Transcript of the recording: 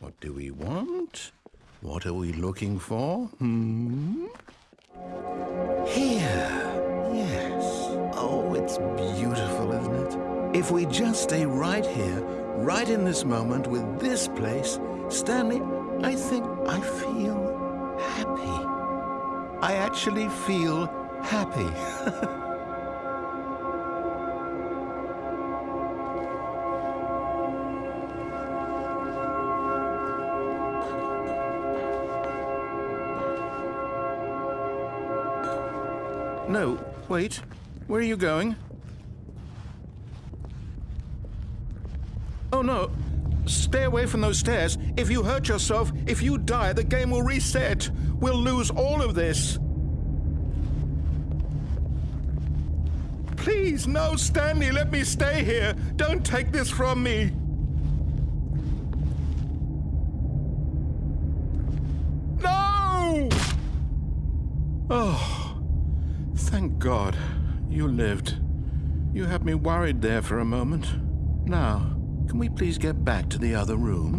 What do we want? What are we looking for? Hmm? Here. Yes. Oh, it's beautiful, isn't it? If we just stay right here, right in this moment with this place, Stanley, I think I feel happy. I actually feel happy. no, wait. Where are you going? Oh, no. Stay away from those stairs. If you hurt yourself, if you die, the game will reset. We'll lose all of this. Please, no, Stanley, let me stay here. Don't take this from me. No! Oh, thank God you lived. You had me worried there for a moment. Now, can we please get back to the other room?